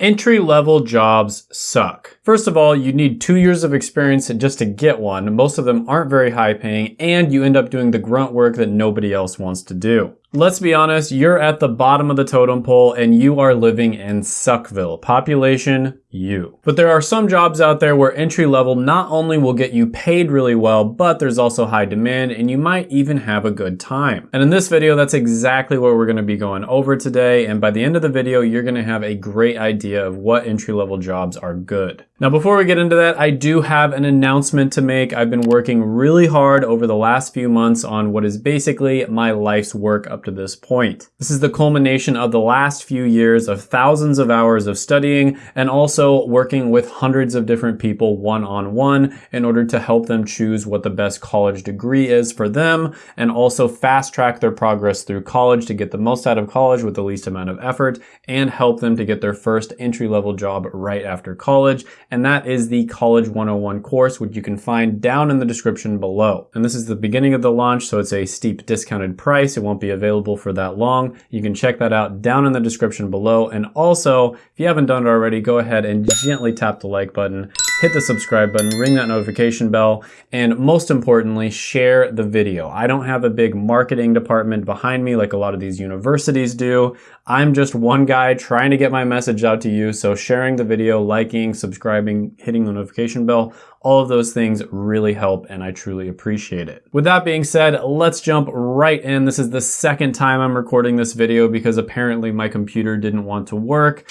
Entry-level jobs suck. First of all, you need two years of experience just to get one. Most of them aren't very high paying and you end up doing the grunt work that nobody else wants to do. Let's be honest, you're at the bottom of the totem pole and you are living in Suckville. Population, you. But there are some jobs out there where entry level not only will get you paid really well, but there's also high demand and you might even have a good time. And in this video, that's exactly what we're gonna be going over today. And by the end of the video, you're gonna have a great idea of what entry level jobs are good. Now, before we get into that, I do have an announcement to make. I've been working really hard over the last few months on what is basically my life's work up to this point. This is the culmination of the last few years of thousands of hours of studying and also working with hundreds of different people one-on-one -on -one in order to help them choose what the best college degree is for them and also fast track their progress through college to get the most out of college with the least amount of effort and help them to get their first entry-level job right after college and that is the College 101 course, which you can find down in the description below. And this is the beginning of the launch, so it's a steep discounted price. It won't be available for that long. You can check that out down in the description below. And also, if you haven't done it already, go ahead and gently tap the like button hit the subscribe button, ring that notification bell, and most importantly, share the video. I don't have a big marketing department behind me like a lot of these universities do. I'm just one guy trying to get my message out to you, so sharing the video, liking, subscribing, hitting the notification bell, all of those things really help and I truly appreciate it. With that being said, let's jump right in. This is the second time I'm recording this video because apparently my computer didn't want to work.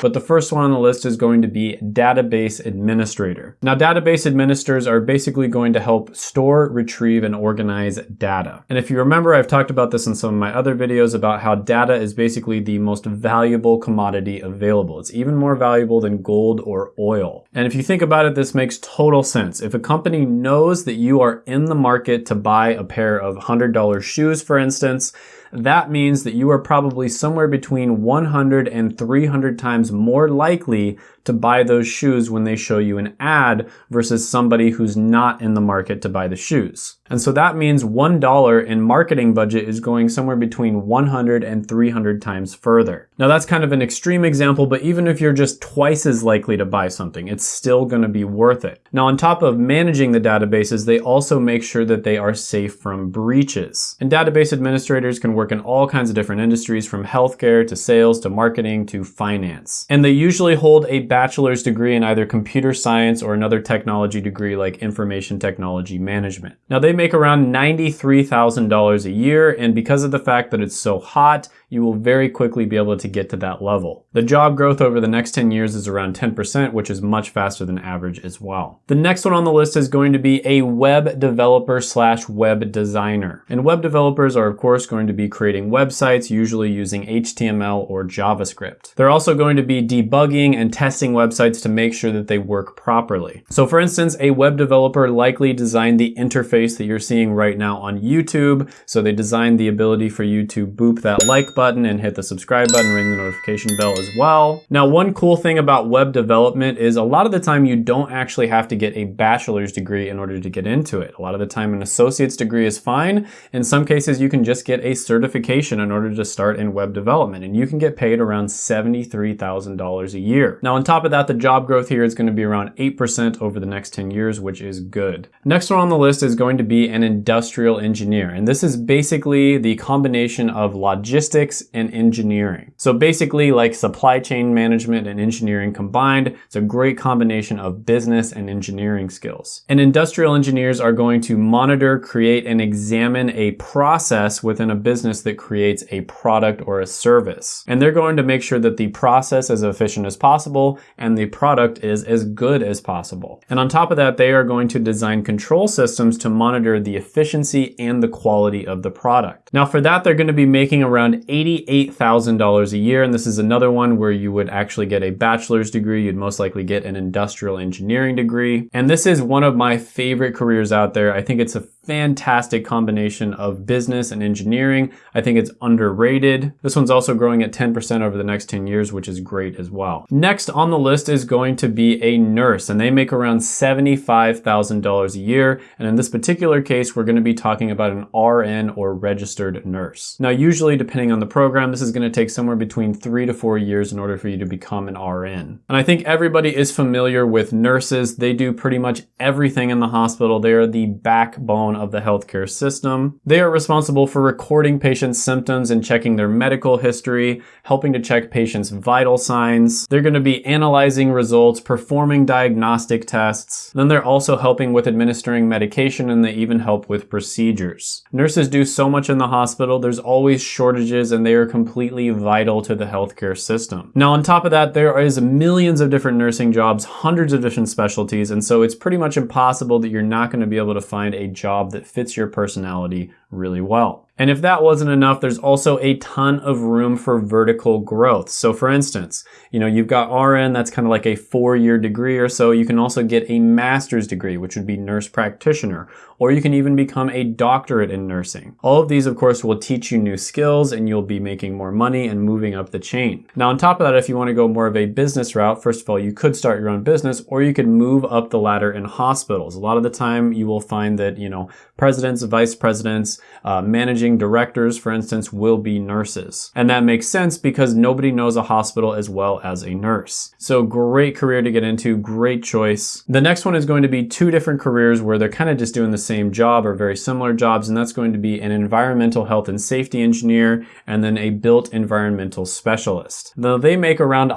But the first one on the list is going to be database administrator. Now database administrators are basically going to help store, retrieve, and organize data. And if you remember, I've talked about this in some of my other videos about how data is basically the most valuable commodity available. It's even more valuable than gold or oil. And if you think about it, this makes total sense. If a company knows that you are in the market to buy a pair of $100 shoes, for instance, that means that you are probably somewhere between 100 and 300 times more likely to buy those shoes when they show you an ad versus somebody who's not in the market to buy the shoes. And so that means $1 in marketing budget is going somewhere between 100 and 300 times further. Now that's kind of an extreme example, but even if you're just twice as likely to buy something, it's still gonna be worth it. Now on top of managing the databases, they also make sure that they are safe from breaches. And database administrators can work in all kinds of different industries from healthcare to sales to marketing to finance. And they usually hold a bachelor's degree in either computer science or another technology degree like information technology management. Now they make around $93,000 a year and because of the fact that it's so hot, you will very quickly be able to get to that level. The job growth over the next 10 years is around 10%, which is much faster than average as well. The next one on the list is going to be a web developer slash web designer. And web developers are of course going to be creating websites, usually using HTML or JavaScript. They're also going to be debugging and testing websites to make sure that they work properly. So for instance, a web developer likely designed the interface that you're seeing right now on YouTube. So they designed the ability for you to boop that like button button and hit the subscribe button, ring the notification bell as well. Now, one cool thing about web development is a lot of the time you don't actually have to get a bachelor's degree in order to get into it. A lot of the time an associate's degree is fine. In some cases, you can just get a certification in order to start in web development and you can get paid around $73,000 a year. Now, on top of that, the job growth here is gonna be around 8% over the next 10 years, which is good. Next one on the list is going to be an industrial engineer. And this is basically the combination of logistics logistics and engineering. So basically like supply chain management and engineering combined, it's a great combination of business and engineering skills. And industrial engineers are going to monitor, create, and examine a process within a business that creates a product or a service. And they're going to make sure that the process is efficient as possible and the product is as good as possible. And on top of that, they are going to design control systems to monitor the efficiency and the quality of the product. Now for that, they're going to be making around $88,000 a year. And this is another one where you would actually get a bachelor's degree. You'd most likely get an industrial engineering degree. And this is one of my favorite careers out there. I think it's a fantastic combination of business and engineering. I think it's underrated. This one's also growing at 10% over the next 10 years, which is great as well. Next on the list is going to be a nurse, and they make around $75,000 a year. And in this particular case, we're gonna be talking about an RN or registered nurse. Now, usually depending on the program, this is gonna take somewhere between three to four years in order for you to become an RN. And I think everybody is familiar with nurses. They do pretty much everything in the hospital. They are the backbone of the healthcare system. They are responsible for recording patients' symptoms and checking their medical history, helping to check patients' vital signs. They're going to be analyzing results, performing diagnostic tests. Then they're also helping with administering medication and they even help with procedures. Nurses do so much in the hospital. There's always shortages and they are completely vital to the healthcare system. Now, on top of that, there is millions of different nursing jobs, hundreds of different specialties, and so it's pretty much impossible that you're not going to be able to find a job that fits your personality really well. And if that wasn't enough, there's also a ton of room for vertical growth. So for instance, you know, you've got RN, that's kind of like a four-year degree or so. You can also get a master's degree, which would be nurse practitioner, or you can even become a doctorate in nursing. All of these, of course, will teach you new skills and you'll be making more money and moving up the chain. Now, on top of that, if you want to go more of a business route, first of all, you could start your own business or you could move up the ladder in hospitals. A lot of the time you will find that, you know, presidents, vice presidents, uh, managing directors, for instance, will be nurses. And that makes sense because nobody knows a hospital as well as a nurse. So great career to get into, great choice. The next one is going to be two different careers where they're kind of just doing the same job or very similar jobs, and that's going to be an environmental health and safety engineer and then a built environmental specialist. Though they make around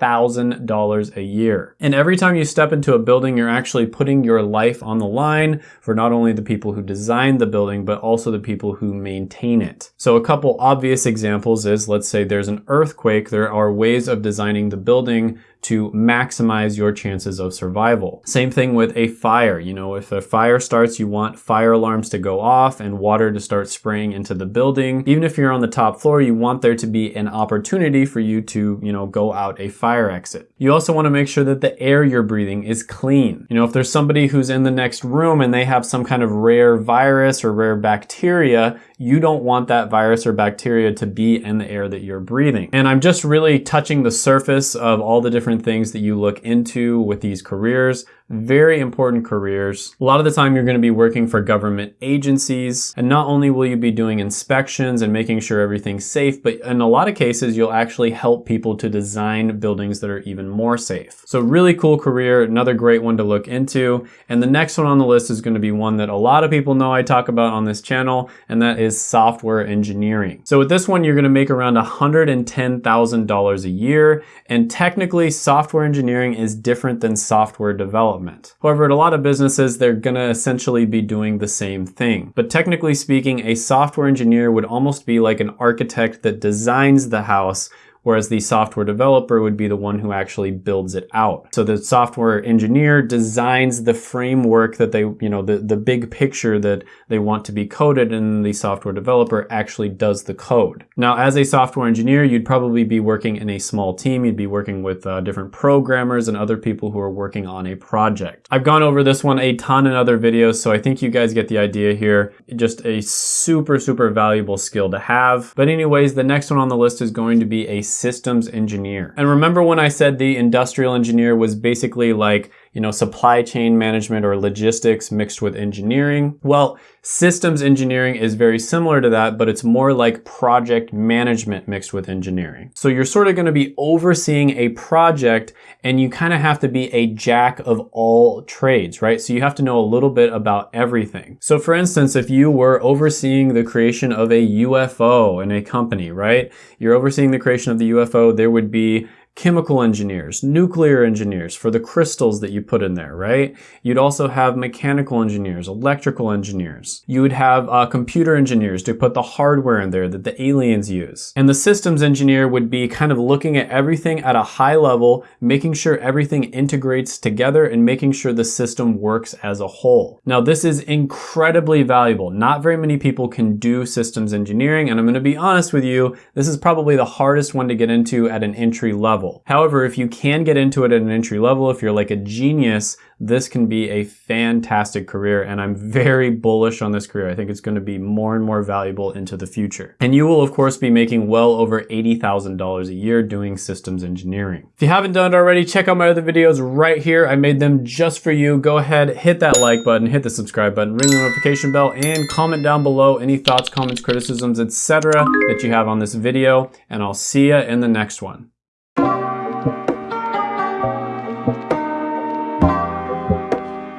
$113,000 a year. And every time you step into a building, you're actually putting your life on the line for not only the people who design the building, but also the people who maintain it. So a couple obvious examples is, let's say there's an earthquake, there are ways of designing the building to maximize your chances of survival. Same thing with a fire. You know, if a fire starts, you want fire alarms to go off and water to start spraying into the building. Even if you're on the top floor, you want there to be an opportunity for you to, you know, go out a fire exit. You also want to make sure that the air you're breathing is clean. You know, if there's somebody who's in the next room and they have some kind of rare virus or rare bacteria, you don't want that virus or bacteria to be in the air that you're breathing. And I'm just really touching the surface of all the different things that you look into with these careers very important careers. A lot of the time you're going to be working for government agencies and not only will you be doing inspections and making sure everything's safe, but in a lot of cases you'll actually help people to design buildings that are even more safe. So really cool career, another great one to look into. And the next one on the list is going to be one that a lot of people know I talk about on this channel and that is software engineering. So with this one you're going to make around $110,000 a year and technically software engineering is different than software development development. However, at a lot of businesses, they're gonna essentially be doing the same thing. But technically speaking, a software engineer would almost be like an architect that designs the house whereas the software developer would be the one who actually builds it out. So the software engineer designs the framework that they, you know, the, the big picture that they want to be coded and the software developer actually does the code. Now, as a software engineer, you'd probably be working in a small team. You'd be working with uh, different programmers and other people who are working on a project. I've gone over this one a ton in other videos, so I think you guys get the idea here. Just a super, super valuable skill to have. But anyways, the next one on the list is going to be a systems engineer. And remember when I said the industrial engineer was basically like you know, supply chain management or logistics mixed with engineering. Well, systems engineering is very similar to that, but it's more like project management mixed with engineering. So you're sort of going to be overseeing a project and you kind of have to be a jack of all trades, right? So you have to know a little bit about everything. So for instance, if you were overseeing the creation of a UFO in a company, right? You're overseeing the creation of the UFO, there would be chemical engineers, nuclear engineers for the crystals that you put in there, right? You'd also have mechanical engineers, electrical engineers. You would have uh, computer engineers to put the hardware in there that the aliens use. And the systems engineer would be kind of looking at everything at a high level, making sure everything integrates together and making sure the system works as a whole. Now, this is incredibly valuable. Not very many people can do systems engineering, and I'm gonna be honest with you, this is probably the hardest one to get into at an entry level level. However, if you can get into it at an entry level, if you're like a genius, this can be a fantastic career and I'm very bullish on this career. I think it's going to be more and more valuable into the future. And you will of course be making well over $80,000 a year doing systems engineering. If you haven't done it already, check out my other videos right here. I made them just for you. Go ahead, hit that like button, hit the subscribe button, ring the notification bell, and comment down below any thoughts, comments, criticisms, etc. that you have on this video. And I'll see you in the next one.